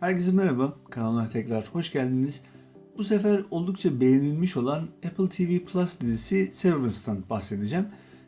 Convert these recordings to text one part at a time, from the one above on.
Herkese merhaba, kanalına tekrar hoş geldiniz. Bu sefer oldukça beğenilmiş olan Apple TV Plus dizisi Severance'dan bahsedeceğim.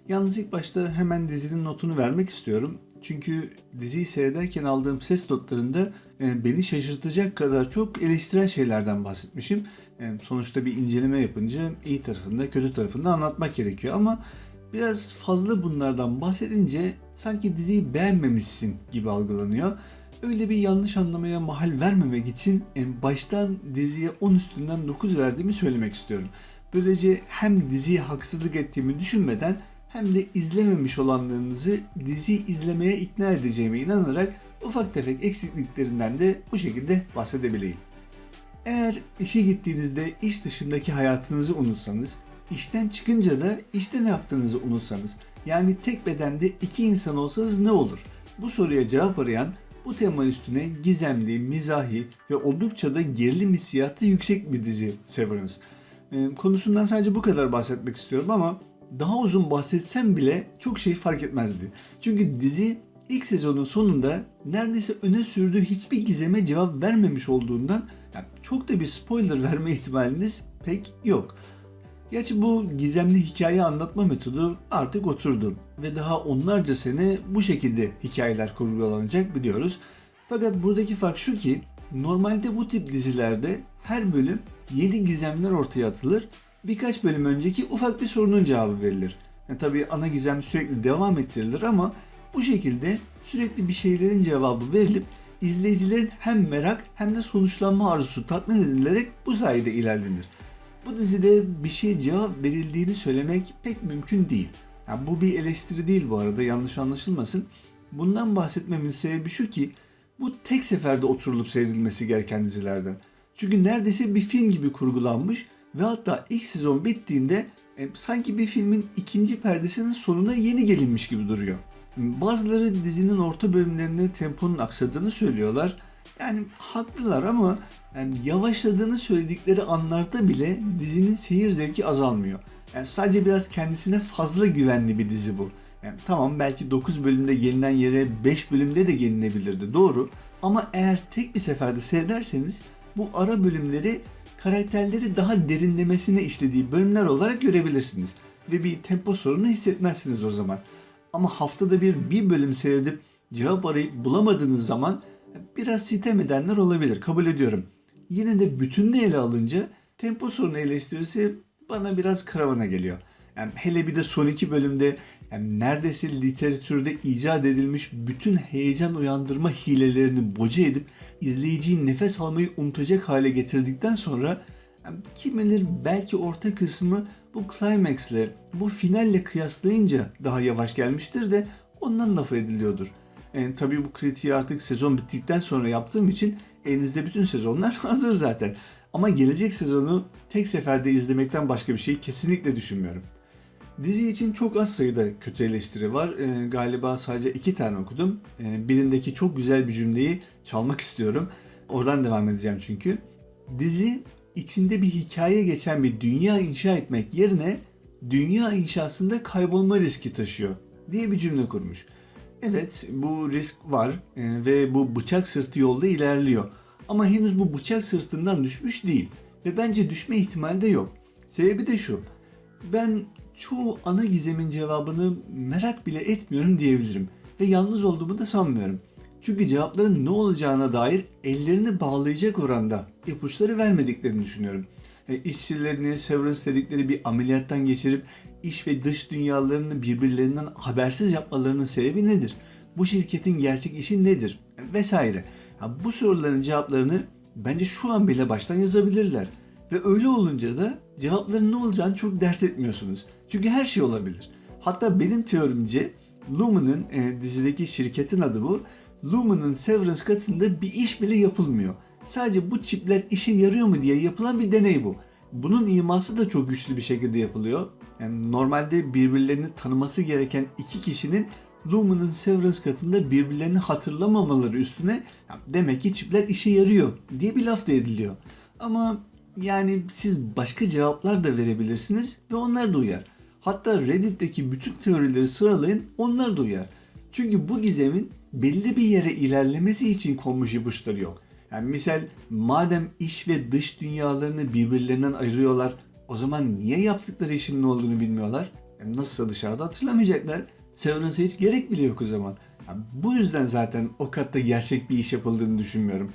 Yalnız ilk başta hemen dizinin notunu vermek istiyorum. Çünkü diziyi seyrederken aldığım ses notlarında e, beni şaşırtacak kadar çok eleştirel şeylerden bahsetmişim. E, Sonuçta bir inceleme yapınca iyi tarafında kötü tarafında anlatmak gerekiyor ama biraz fazla bunlardan bahsedince sanki diziyi beğenmemişsin gibi algılanıyor. Öyle bir yanlış anlamaya mahal vermemek için en baştan diziye 10 üstünden 9 verdiğimi söylemek istiyorum. Böylece hem diziye haksızlık ettiğimi düşünmeden hem de izlememiş olanlarınızı diziyi izlemeye ikna edeceğime inanarak ufak tefek eksikliklerinden de bu şekilde bahsedebileyim. Eğer işe gittiğinizde iş dışındaki hayatınızı unutsanız, işten çıkınca da işte ne yaptığınızı unutsanız, yani tek bedende iki insan olsanız ne olur? Bu soruya cevap arayan bu tema üstüne gizemli, mizahi ve oldukça da gerilim hissiyatı yüksek bir dizi Severance. Ee, konusundan sadece bu kadar bahsetmek istiyorum ama daha uzun bahsetsem bile çok şey fark etmezdi. Çünkü dizi ilk sezonun sonunda neredeyse öne sürdüğü hiçbir gizeme cevap vermemiş olduğundan çok da bir spoiler verme ihtimaliniz pek yok. Gerçi bu gizemli hikaye anlatma metodu artık oturdu ve daha onlarca sene bu şekilde hikayeler kurgulanacak biliyoruz. Fakat buradaki fark şu ki normalde bu tip dizilerde her bölüm yeni gizemler ortaya atılır. Birkaç bölüm önceki ufak bir sorunun cevabı verilir. Yani tabii ana gizem sürekli devam ettirilir ama bu şekilde sürekli bir şeylerin cevabı verilip izleyicilerin hem merak hem de sonuçlanma arzusu tatmin edilerek bu sayede ilerlenir. Bu dizide bir şey cevap verildiğini söylemek pek mümkün değil. Yani bu bir eleştiri değil bu arada yanlış anlaşılmasın. Bundan bahsetmemin sebebi şu ki bu tek seferde oturulup seyredilmesi gereken dizilerden. Çünkü neredeyse bir film gibi kurgulanmış ve hatta ilk sezon bittiğinde e, sanki bir filmin ikinci perdesinin sonuna yeni gelinmiş gibi duruyor. Bazıları dizinin orta bölümlerinde temponun aksadığını söylüyorlar. Yani haklılar ama yani yavaşladığını söyledikleri anlarda bile dizinin seyir zevki azalmıyor. Yani sadece biraz kendisine fazla güvenli bir dizi bu. Yani tamam belki 9 bölümde gelinen yere 5 bölümde de gelinebilirdi doğru. Ama eğer tek bir seferde seyrederseniz bu ara bölümleri karakterleri daha derinlemesine işlediği bölümler olarak görebilirsiniz. Ve bir tempo sorunu hissetmezsiniz o zaman. Ama haftada bir bir bölüm seyredip cevap arayıp bulamadığınız zaman biraz sitem edenler olabilir kabul ediyorum. Yine de bütününü ele alınca tempo sorunu eleştirisi bana biraz karavana geliyor. Yani hele bir de son iki bölümde yani neredeyse literatürde icat edilmiş bütün heyecan uyandırma hilelerini boca edip izleyiciyi nefes almayı unutacak hale getirdikten sonra yani kim bilir belki orta kısmı bu climax'le, bu finalle kıyaslayınca daha yavaş gelmiştir de ondan laf ediliyordur. Yani tabii bu kritiği artık sezon bittikten sonra yaptığım için elinizde bütün sezonlar hazır zaten. Ama gelecek sezonu tek seferde izlemekten başka bir şey kesinlikle düşünmüyorum. Dizi için çok az sayıda kötü eleştiri var. Ee, galiba sadece iki tane okudum. Ee, birindeki çok güzel bir cümleyi çalmak istiyorum. Oradan devam edeceğim çünkü. Dizi içinde bir hikaye geçen bir dünya inşa etmek yerine dünya inşasında kaybolma riski taşıyor diye bir cümle kurmuş. Evet bu risk var e, ve bu bıçak sırtı yolda ilerliyor. Ama henüz bu bıçak sırtından düşmüş değil ve bence düşme ihtimali de yok. Sebebi de şu. Ben çoğu ana gizemin cevabını merak bile etmiyorum diyebilirim ve yalnız olduğumu da sanmıyorum. Çünkü cevapların ne olacağına dair ellerini bağlayacak oranda ipuçları vermediklerini düşünüyorum. E, işçilerini severance dedikleri bir ameliyattan geçirip iş ve dış dünyalarını birbirlerinden habersiz yapmalarının sebebi nedir? Bu şirketin gerçek işi nedir? Vesaire. Bu soruların cevaplarını bence şu an bile baştan yazabilirler. Ve öyle olunca da cevapların ne olacağını çok dert etmiyorsunuz. Çünkü her şey olabilir. Hatta benim teorimce Lumen'ın e, dizideki şirketin adı bu. Lumen'ın Severance katında bir iş bile yapılmıyor. Sadece bu çipler işe yarıyor mu diye yapılan bir deney bu. Bunun iması da çok güçlü bir şekilde yapılıyor. Yani normalde birbirlerini tanıması gereken iki kişinin Lumen'ın Severance katında birbirlerini hatırlamamaları üstüne demek ki çipler işe yarıyor diye bir laf da ediliyor. Ama yani siz başka cevaplar da verebilirsiniz ve onlar da uyar. Hatta Reddit'teki bütün teorileri sıralayın onlar da uyar. Çünkü bu gizemin belli bir yere ilerlemesi için konmuş ipuçları yok. Yani misal madem iş ve dış dünyalarını birbirlerinden ayırıyorlar o zaman niye yaptıkları işin ne olduğunu bilmiyorlar? Yani nasılsa dışarıda hatırlamayacaklar. Severance'a hiç gerek bile yok o zaman. Yani bu yüzden zaten o katta gerçek bir iş yapıldığını düşünmüyorum.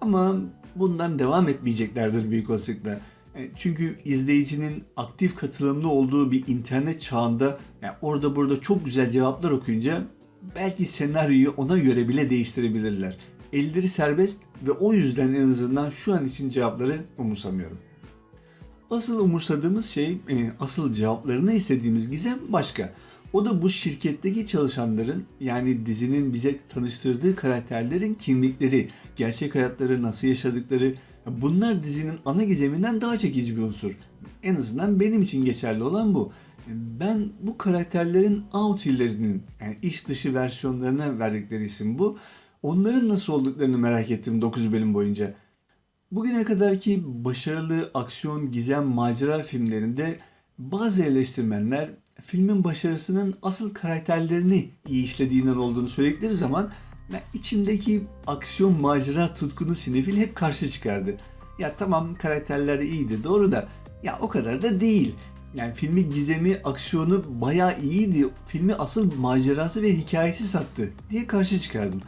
Ama bundan devam etmeyeceklerdir büyük olasılıkla. E, Çünkü izleyicinin aktif katılımlı olduğu bir internet çağında yani orada burada çok güzel cevaplar okuyunca belki senaryoyu ona göre bile değiştirebilirler. Elleri serbest ve o yüzden en azından şu an için cevapları umursamıyorum. Asıl umursadığımız şey, e, asıl cevaplarını istediğimiz gizem başka. O da bu şirketteki çalışanların yani dizinin bize tanıştırdığı karakterlerin kimlikleri, gerçek hayatları nasıl yaşadıkları bunlar dizinin ana gizeminden daha çekici bir unsur. En azından benim için geçerli olan bu. Ben bu karakterlerin outillerinin yani iş dışı versiyonlarına verdikleri isim bu. Onların nasıl olduklarını merak ettim 9 bölüm boyunca. Bugüne kadarki başarılı aksiyon, gizem, macera filmlerinde bazı eleştirmenler filmin başarısının asıl karakterlerini iyi işlediğinden olduğunu söyledikleri zaman ben içimdeki aksiyon, macera tutkunu sinefil hep karşı çıkardı. Ya tamam karakterler iyiydi doğru da ya o kadar da değil. Yani filmi gizemi, aksiyonu bayağı iyiydi. Filmi asıl macerası ve hikayesi sattı diye karşı çıkardım.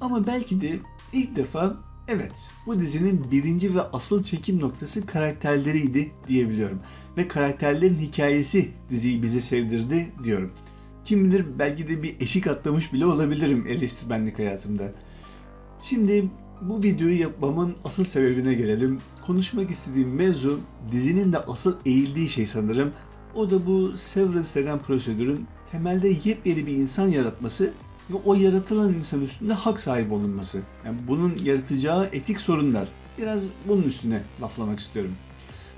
Ama belki de ilk defa evet bu dizinin birinci ve asıl çekim noktası karakterleriydi diyebiliyorum. Ve karakterlerin hikayesi diziyi bize sevdirdi diyorum. Kim bilir belki de bir eşik atlamış bile olabilirim eleştirmenlik hayatımda. Şimdi bu videoyu yapmamın asıl sebebine gelelim. Konuşmak istediğim mevzu dizinin de asıl eğildiği şey sanırım. O da bu Severance denen prosedürün temelde yepyeni bir insan yaratması ve o yaratılan insan üstünde hak sahibi olunması. Yani bunun yaratacağı etik sorunlar. Biraz bunun üstüne laflamak istiyorum.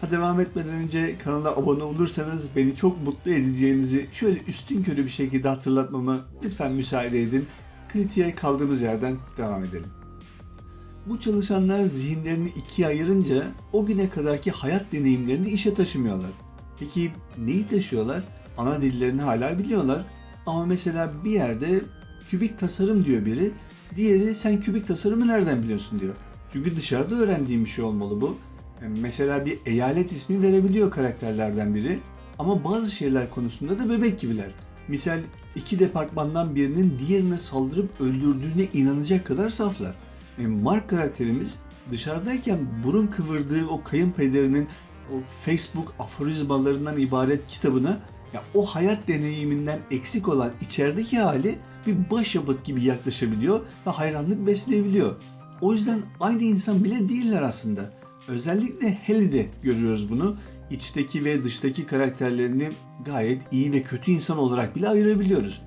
Ha devam etmeden önce kanala abone olursanız beni çok mutlu edeceğinizi şöyle üstün körü bir şekilde hatırlatmamı lütfen müsaade edin. Kritiğe kaldığımız yerden devam edelim. Bu çalışanlar zihinlerini ikiye ayırınca o güne kadarki hayat deneyimlerini işe taşımıyorlar. Peki neyi taşıyorlar? Ana dillerini hala biliyorlar. Ama mesela bir yerde kübik tasarım diyor biri, diğeri sen kübik tasarımı nereden biliyorsun diyor. Çünkü dışarıda öğrendiğim bir şey olmalı bu. Yani mesela bir eyalet ismi verebiliyor karakterlerden biri ama bazı şeyler konusunda da bebek gibiler. Misal iki departmandan birinin diğerine saldırıp öldürdüğüne inanacak kadar saflar. E, Mark karakterimiz dışarıdayken burun kıvırdığı o kayınpederinin o Facebook aforizmalarından ibaret kitabına ya o hayat deneyiminden eksik olan içerideki hali bir başyapıt gibi yaklaşabiliyor ve hayranlık besleyebiliyor. O yüzden aynı insan bile değiller aslında. Özellikle Haley'de görüyoruz bunu. İçteki ve dıştaki karakterlerini gayet iyi ve kötü insan olarak bile ayırabiliyoruz.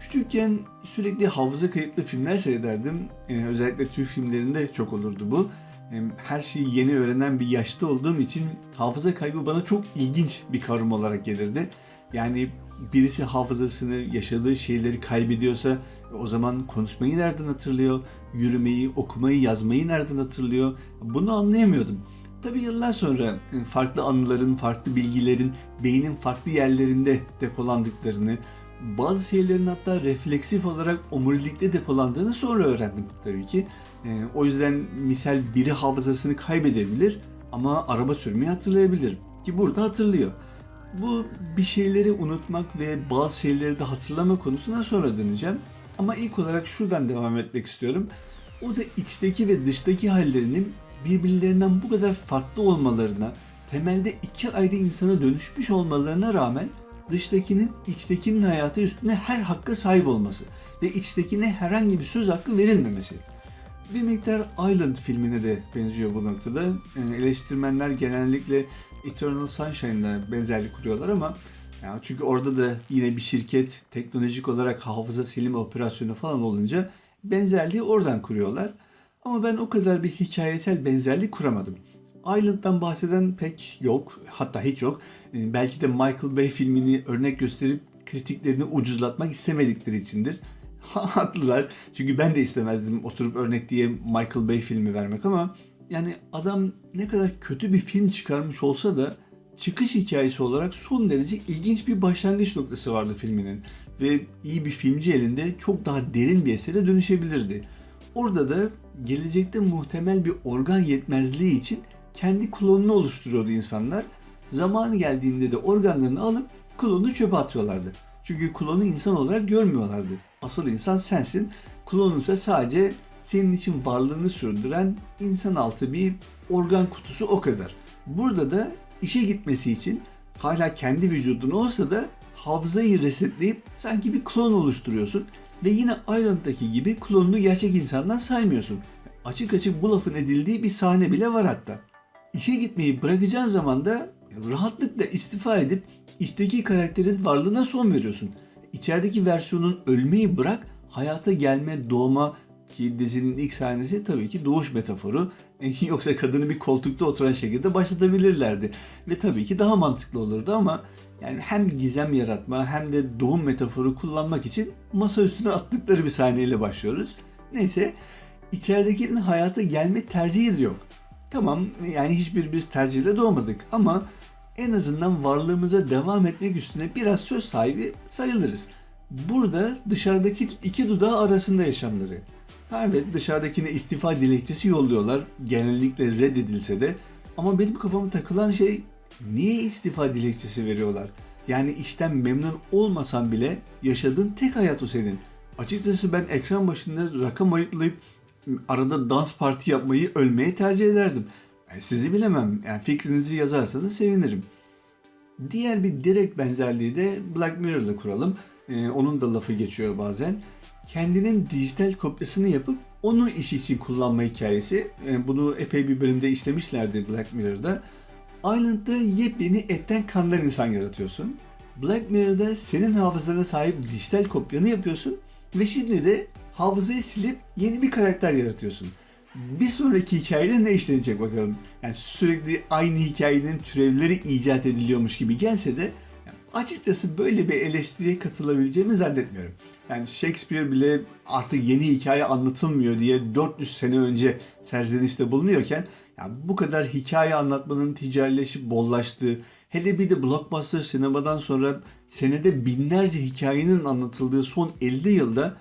Küçükken sürekli hafıza kayıtlı filmler seyrederdim. Ee, özellikle Türk filmlerinde çok olurdu bu. Ee, her şeyi yeni öğrenen bir yaşta olduğum için hafıza kaybı bana çok ilginç bir kavram olarak gelirdi. Yani birisi hafızasını, yaşadığı şeyleri kaybediyorsa o zaman konuşmayı nereden hatırlıyor? Yürümeyi, okumayı, yazmayı nereden hatırlıyor? Bunu anlayamıyordum. Tabi yıllar sonra farklı anıların, farklı bilgilerin beynin farklı yerlerinde depolandıklarını, bazı şeylerin hatta refleksif olarak omurilikte depolandığını sonra öğrendim tabii ki. Ee, o yüzden misal biri hafızasını kaybedebilir ama araba sürmeyi hatırlayabilir. Ki burada hatırlıyor. Bu bir şeyleri unutmak ve bazı şeyleri de hatırlama konusuna sonra döneceğim. Ama ilk olarak şuradan devam etmek istiyorum. O da içteki ve dıştaki hallerinin birbirlerinden bu kadar farklı olmalarına, temelde iki ayrı insana dönüşmüş olmalarına rağmen dıştakinin içtekinin hayatı üstüne her hakka sahip olması ve içtekine herhangi bir söz hakkı verilmemesi. Bir miktar Island filmine de benziyor bu noktada. Yani eleştirmenler genellikle Eternal Sunshine'la benzerlik kuruyorlar ama yani çünkü orada da yine bir şirket teknolojik olarak hafıza silme operasyonu falan olunca benzerliği oradan kuruyorlar. Ama ben o kadar bir hikayesel benzerlik kuramadım. Island'dan bahseden pek yok, hatta hiç yok. Ee, Belki de Michael Bay filmini örnek gösterip kritiklerini ucuzlatmak istemedikleri içindir. Haklılar. Çünkü ben de istemezdim oturup örnek diye Michael Bay filmi vermek ama yani adam ne kadar kötü bir film çıkarmış olsa da çıkış hikayesi olarak son derece ilginç bir başlangıç noktası vardı filminin ve iyi bir filmci elinde çok daha derin bir esere dönüşebilirdi. Orada da gelecekte muhtemel bir organ yetmezliği için kendi klonunu oluşturuyordu insanlar. Zamanı geldiğinde de organlarını alıp klonu çöpe atıyorlardı. Çünkü klonu insan olarak görmüyorlardı. Asıl insan sensin. Klonun ise sadece senin için varlığını sürdüren insan altı bir organ kutusu o kadar. Burada da işe gitmesi için hala kendi vücudun olsa da hafızayı resetleyip sanki bir klon oluşturuyorsun ve yine Island'daki gibi klonunu gerçek insandan saymıyorsun. Açık açık bu lafın edildiği bir sahne bile var hatta. İşe gitmeyi bırakacağın zaman da rahatlıkla istifa edip içteki karakterin varlığına son veriyorsun. İçerideki versiyonun ölmeyi bırak, hayata gelme, doğma ki dizinin ilk sahnesi tabii ki doğuş metaforu. Yoksa kadını bir koltukta oturan şekilde başlatabilirlerdi. Ve tabii ki daha mantıklı olurdu ama yani hem gizem yaratma hem de doğum metaforu kullanmak için masa üstüne attıkları bir sahneyle başlıyoruz. Neyse içeridekinin hayata gelme tercihi de yok. Tamam yani hiçbir biz tercihle doğmadık ama en azından varlığımıza devam etmek üstüne biraz söz sahibi sayılırız. Burada dışarıdaki iki dudağı arasında yaşamları. Ha evet dışarıdakine istifa dilekçesi yolluyorlar. Genellikle reddedilse de. Ama benim kafama takılan şey niye istifa dilekçesi veriyorlar? Yani işten memnun olmasan bile yaşadığın tek hayat o senin. Açıkçası ben ekran başında rakam ayıplayıp arada dans parti yapmayı ölmeye tercih ederdim. Yani sizi bilemem. Yani fikrinizi yazarsanız sevinirim. Diğer bir direkt benzerliği de Black Mirror'la kuralım. Ee, onun da lafı geçiyor bazen. Kendinin dijital kopyasını yapıp onu iş için kullanma hikayesi. Ee, bunu epey bir bölümde işlemişlerdi Black Mirror'da. Island'da yepyeni etten kandan insan yaratıyorsun. Black Mirror'da senin hafızana sahip dijital kopyanı yapıyorsun ve şimdi de hafızayı silip yeni bir karakter yaratıyorsun. Bir sonraki hikayede ne işlenecek bakalım. Yani sürekli aynı hikayenin türevleri icat ediliyormuş gibi gelse de açıkçası böyle bir eleştiriye katılabileceğimi zannetmiyorum. Yani Shakespeare bile artık yeni hikaye anlatılmıyor diye 400 sene önce serzenişte bulunuyorken yani bu kadar hikaye anlatmanın ticarileşip bollaştığı, hele bir de blockbuster sinemadan sonra senede binlerce hikayenin anlatıldığı son 50 yılda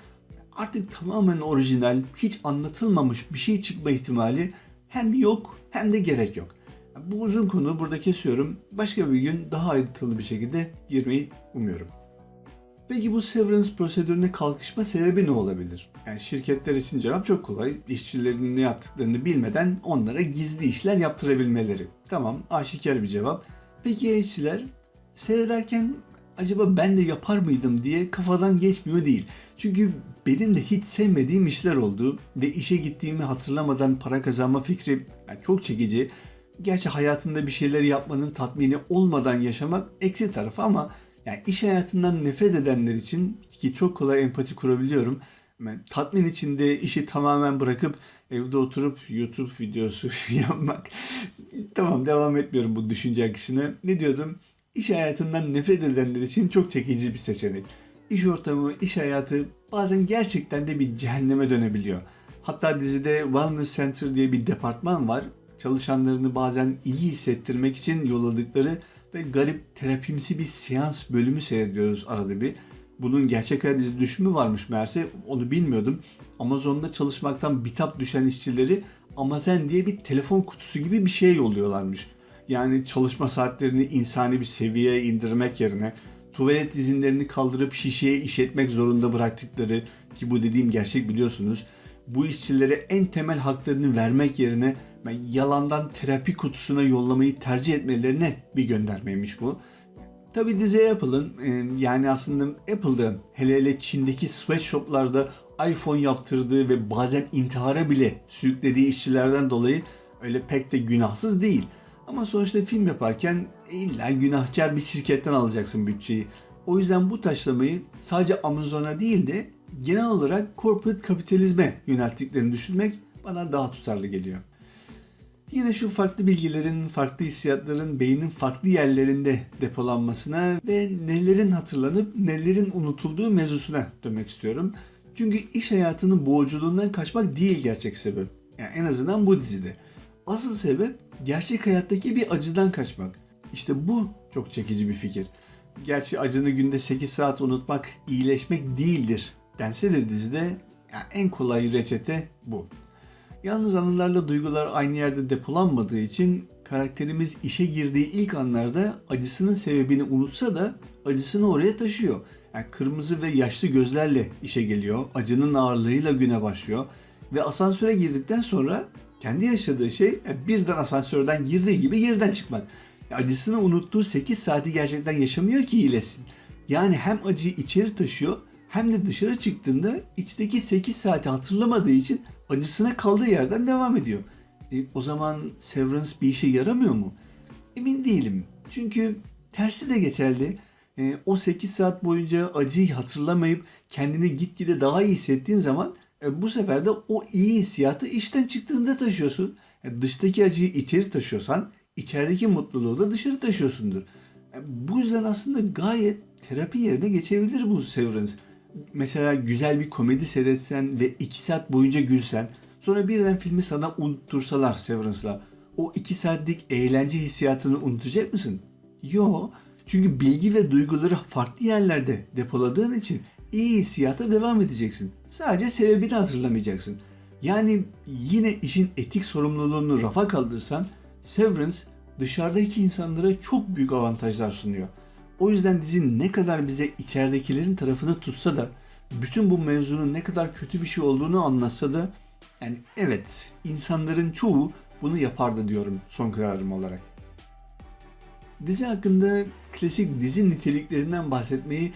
artık tamamen orijinal, hiç anlatılmamış bir şey çıkma ihtimali hem yok hem de gerek yok. Bu uzun konu burada kesiyorum. Başka bir gün daha ayrıntılı bir şekilde girmeyi umuyorum. Peki bu severance prosedürüne kalkışma sebebi ne olabilir? Yani şirketler için cevap çok kolay. İşçilerin ne yaptıklarını bilmeden onlara gizli işler yaptırabilmeleri. Tamam, aşikar bir cevap. Peki ya işçiler? Seyrederken acaba ben de yapar mıydım diye kafadan geçmiyor değil. Çünkü benim de hiç sevmediğim işler oldu ve işe gittiğimi hatırlamadan para kazanma fikri yani çok çekici. Gerçi hayatında bir şeyler yapmanın tatmini olmadan yaşamak eksi tarafı ama yani iş hayatından nefret edenler için ki çok kolay empati kurabiliyorum. Yani tatmin içinde işi tamamen bırakıp evde oturup YouTube videosu yapmak. tamam devam etmiyorum bu düşünce akışına. Ne diyordum? İş hayatından nefret edenler için çok çekici bir seçenek. İş ortamı, iş hayatı bazen gerçekten de bir cehenneme dönebiliyor. Hatta dizide Wellness Center diye bir departman var. Çalışanlarını bazen iyi hissettirmek için yolladıkları ve garip terapimsi bir seans bölümü seyrediyoruz arada bir. Bunun gerçek hayat dizi düşümü varmış meğerse onu bilmiyordum. Amazon'da çalışmaktan bitap düşen işçileri Amazon diye bir telefon kutusu gibi bir şey yolluyorlarmış. Yani çalışma saatlerini insani bir seviyeye indirmek yerine tuvalet izinlerini kaldırıp şişeye işletmek zorunda bıraktıkları ki bu dediğim gerçek biliyorsunuz. Bu işçilere en temel haklarını vermek yerine yalandan terapi kutusuna yollamayı tercih etmelerine bir göndermeymiş bu. Tabi dizi Apple'ın yani aslında Apple'da hele hele Çin'deki sweatshoplarda iPhone yaptırdığı ve bazen intihara bile sürüklediği işçilerden dolayı öyle pek de günahsız değil. Ama sonuçta film yaparken illa günahkar bir şirketten alacaksın bütçeyi. O yüzden bu taşlamayı sadece Amazon'a değil de genel olarak corporate kapitalizme yönelttiklerini düşünmek bana daha tutarlı geliyor. Yine şu farklı bilgilerin, farklı hissiyatların beynin farklı yerlerinde depolanmasına ve nelerin hatırlanıp nelerin unutulduğu mevzusuna dönmek istiyorum. Çünkü iş hayatının boğuculuğundan kaçmak değil gerçek sebep. Yani en azından bu dizide. Asıl sebep gerçek hayattaki bir acıdan kaçmak. İşte bu çok çekici bir fikir. Gerçi acını günde 8 saat unutmak iyileşmek değildir dense de dizide yani en kolay reçete bu. Yalnız anılarla duygular aynı yerde depolanmadığı için karakterimiz işe girdiği ilk anlarda acısının sebebini unutsa da acısını oraya taşıyor. Yani kırmızı ve yaşlı gözlerle işe geliyor, acının ağırlığıyla güne başlıyor ve asansöre girdikten sonra kendi yaşadığı şey yani birden asansörden girdiği gibi yerden çıkmak. Acısını unuttuğu 8 saati gerçekten yaşamıyor ki iyileşsin. Yani hem acıyı içeri taşıyor hem de dışarı çıktığında içteki 8 saati hatırlamadığı için acısına kaldığı yerden devam ediyor. E, o zaman Severance bir işe yaramıyor mu? Emin değilim. Çünkü tersi de geçerli. E, o 8 saat boyunca acıyı hatırlamayıp kendini gitgide daha iyi hissettiğin zaman e, bu sefer de o iyi hissiyatı işten çıktığında taşıyorsun. E, dıştaki acıyı içeri taşıyorsan içerideki mutluluğu da dışarı taşıyorsundur. E, bu yüzden aslında gayet terapi yerine geçebilir bu Severance. Mesela güzel bir komedi seyretsen ve 2 saat boyunca gülsen sonra birden filmi sana unuttursalar Severance'la o 2 saatlik eğlence hissiyatını unutacak mısın? Yo. Çünkü bilgi ve duyguları farklı yerlerde depoladığın için iyi hissiyata devam edeceksin. Sadece sebebini hatırlamayacaksın. Yani yine işin etik sorumluluğunu rafa kaldırsan Severance dışarıdaki insanlara çok büyük avantajlar sunuyor. O yüzden dizi ne kadar bize içeridekilerin tarafını tutsa da bütün bu mevzunun ne kadar kötü bir şey olduğunu anlatsa da yani evet insanların çoğu bunu yapardı diyorum son kararım olarak. Dizi hakkında klasik dizi niteliklerinden bahsetmeyi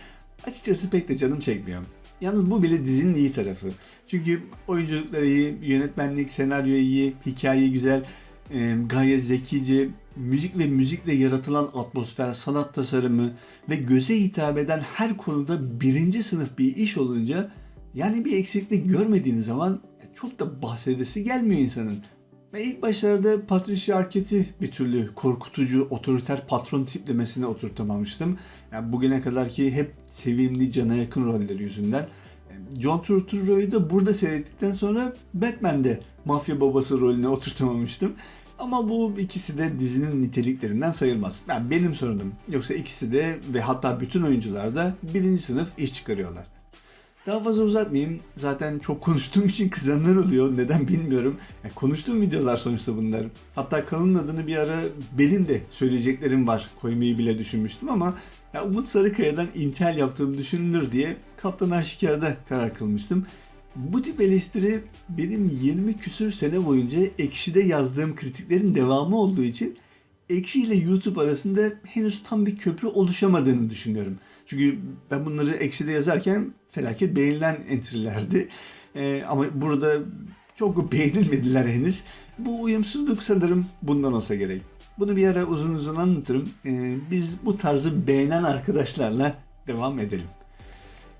açıkçası pek de canım çekmiyor. Yalnız bu bile dizinin iyi tarafı. Çünkü oyunculukları iyi, yönetmenlik, senaryo iyi, hikaye güzel, e, gayet zekice, müzik ve müzikle yaratılan atmosfer, sanat tasarımı ve göze hitap eden her konuda birinci sınıf bir iş olunca yani bir eksiklik görmediğiniz zaman çok da bahsedesi gelmiyor insanın. Ve ilk başlarda Patricia Arquette'i bir türlü korkutucu, otoriter patron tiplemesine oturtamamıştım. Yani bugüne kadar ki hep sevimli, cana yakın rolleri yüzünden. John Turturro'yu da burada seyrettikten sonra Batman'de mafya babası rolüne oturtamamıştım. Ama bu ikisi de dizinin niteliklerinden sayılmaz. Yani benim sorunum. Yoksa ikisi de ve hatta bütün oyuncular da birinci sınıf iş çıkarıyorlar. Daha fazla uzatmayayım. Zaten çok konuştuğum için kızanlar oluyor. Neden bilmiyorum. Yani konuştuğum videolar sonuçta bunlar. Hatta kanalın adını bir ara benim de söyleyeceklerim var. Koymayı bile düşünmüştüm ama ya Umut Sarıkaya'dan intel yaptığım düşünülür diye Kaptan Aşikar'da karar kılmıştım. Bu tip eleştiri benim 20 küsür sene boyunca Ekşi'de yazdığım kritiklerin devamı olduğu için Ekşi ile YouTube arasında henüz tam bir köprü oluşamadığını düşünüyorum. Çünkü ben bunları Ekşi'de yazarken felaket beğenilen entry'lerdi. Ee, ama burada çok beğenilmediler henüz. Bu uyumsuzluk sanırım bundan olsa gerek. Bunu bir ara uzun uzun anlatırım. Ee, biz bu tarzı beğenen arkadaşlarla devam edelim.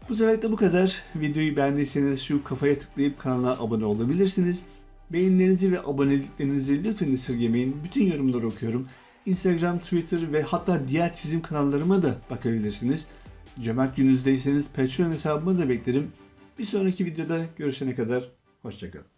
Bu sefer de bu kadar. Videoyu beğendiyseniz şu kafaya tıklayıp kanala abone olabilirsiniz. Beğenilerinizi ve aboneliklerinizi lütfen esirgemeyin. Bütün yorumları okuyorum. Instagram, Twitter ve hatta diğer çizim kanallarıma da bakabilirsiniz. Cömert gününüzdeyseniz Patreon hesabıma da beklerim. Bir sonraki videoda görüşene kadar hoşçakalın.